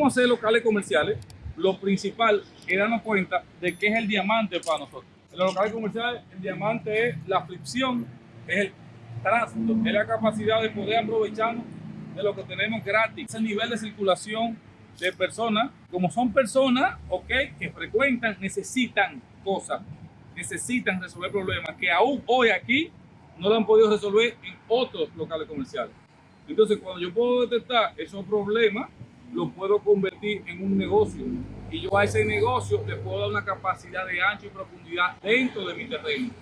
vamos hacer locales comerciales, lo principal es darnos cuenta de qué es el diamante para nosotros. En los locales comerciales, el diamante es la fricción, es el tránsito, es la capacidad de poder aprovecharnos de lo que tenemos gratis. Es el nivel de circulación de personas, como son personas, ok, que frecuentan, necesitan cosas, necesitan resolver problemas que aún hoy aquí no lo han podido resolver en otros locales comerciales. Entonces, cuando yo puedo detectar esos problemas, los puedo convertir en un negocio. Y yo a ese negocio le puedo dar una capacidad de ancho y profundidad dentro de mi terreno.